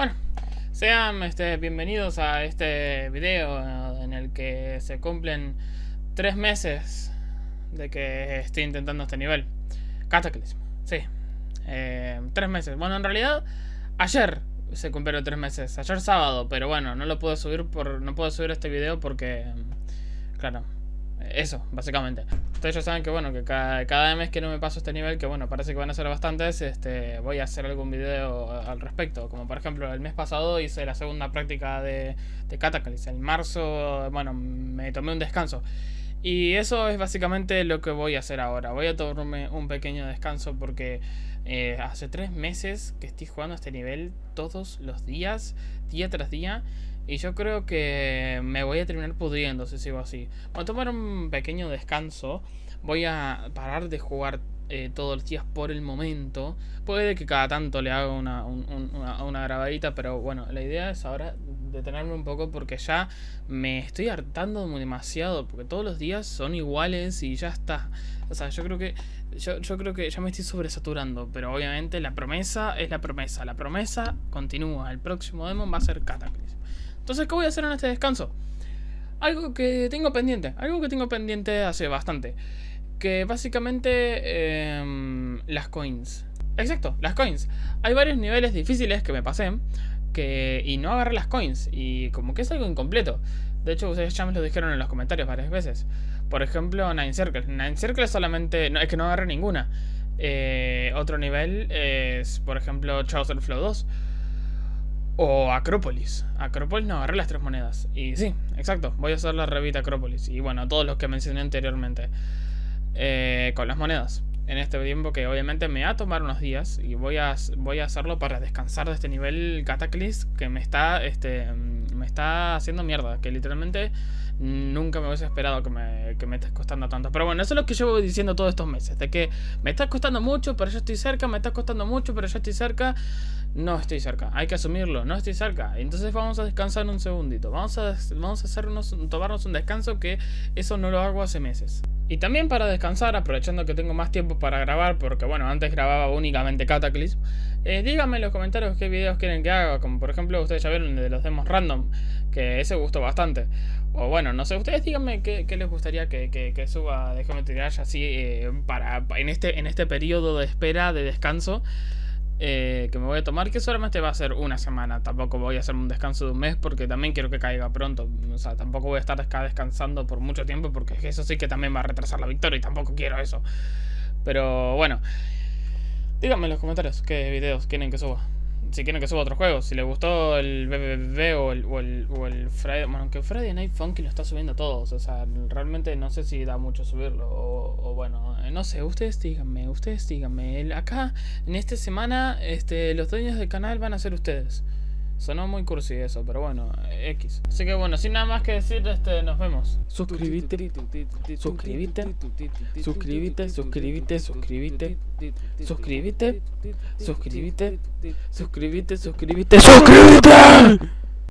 Bueno, sean este, bienvenidos a este video en el que se cumplen tres meses de que estoy intentando este nivel. Cataclysm, sí. Eh, tres meses. Bueno, en realidad, ayer se cumplieron tres meses. Ayer sábado, pero bueno, no lo puedo subir por. No puedo subir este video porque. Claro, eso, básicamente. Ustedes ya saben que bueno, que cada, mes que no me paso este nivel, que bueno, parece que van a ser bastantes, este, voy a hacer algún video al respecto. Como por ejemplo, el mes pasado hice la segunda práctica de, de Cataclysm. En marzo, bueno, me tomé un descanso. Y eso es básicamente lo que voy a hacer ahora. Voy a tomarme un pequeño descanso porque eh, hace tres meses que estoy jugando a este nivel todos los días, día tras día. Y yo creo que me voy a terminar pudriendo si sigo así. Voy a tomar un pequeño descanso. Voy a parar de jugar eh, todos los días por el momento. Puede que cada tanto le haga una, una, grabadita, pero bueno, la idea es ahora detenerme un poco porque ya me estoy hartando demasiado. Porque todos los días son iguales y ya está. O sea, yo creo que. Yo, yo creo que ya me estoy sobresaturando. Pero obviamente la promesa es la promesa. La promesa continúa. El próximo demo va a ser Cataclysm. Entonces, ¿qué voy a hacer en este descanso? Algo que tengo pendiente, algo que tengo pendiente hace bastante. Que básicamente em, las coins. Exacto, las coins. Hay varios niveles difíciles que me pasé y no agarré las coins. Y como que es algo incompleto. De hecho, ustedes ya me lo dijeron en los comentarios varias veces. Por ejemplo, Nine Circles. Nine Circles solamente... No, es que no agarré ninguna. Eh, otro nivel es, por ejemplo, Chaucer Flow 2. O Acrópolis. Acrópolis no, agarré las tres monedas. Y sí, exacto, voy a hacer la revita Acrópolis. Y bueno, todos los que mencioné anteriormente. Eh, con las monedas. En este tiempo que obviamente me va a tomar unos días. Y voy a, voy a hacerlo para descansar de este nivel Cataclysm que me está, este, me está haciendo mierda. Que literalmente nunca me hubiese esperado que me, que me esté costando tanto. Pero bueno, eso es lo que voy diciendo todos estos meses. De que me está costando mucho, pero yo estoy cerca. Me está costando mucho, pero yo estoy cerca no estoy cerca. Hay que asumirlo, no estoy cerca. Entonces vamos a descansar un segundito. Vamos a, vamos a hacernos, tomarnos un descanso que eso no lo hago hace meses. Y también para descansar, aprovechando que tengo más tiempo para grabar, porque bueno, antes grababa únicamente Cataclysm, eh, díganme en los comentarios qué videos quieren que haga, como por ejemplo ustedes ya vieron el de los demos random, que ese gustó bastante. O bueno, no sé, ustedes díganme qué, les gustaría que, que, suba de Geometry así eh, para, en, este, en este periodo de espera, de descanso. Eh, que me voy a tomar, que solamente va a ser una semana. Tampoco voy a hacer un descanso de un mes porque también quiero que caiga pronto. O sea, tampoco voy a estar descansando por mucho tiempo porque eso sí que también va a retrasar la victoria y tampoco quiero eso. Pero bueno, díganme en los comentarios qué videos quieren que suba si quieren que suba otro juego. Si les gustó el BBB o el, o el, o el Friday... Bueno, aunque Friday Night Funky lo está subiendo todos. O sea, realmente no sé si da mucho subirlo. O, bueno, eh, no sé. Ustedes díganme, ustedes díganme. Acá, en esta semana, este, los dueños del canal van a ser ustedes. Sonó muy cursi eso, pero bueno, X. Así que bueno, sin nada más que decir, este, nos vemos. Suscríbete, suscríbete, suscríbete, suscríbete, suscríbete, suscríbete, suscríbete, suscríbete, suscríbete, suscríbete.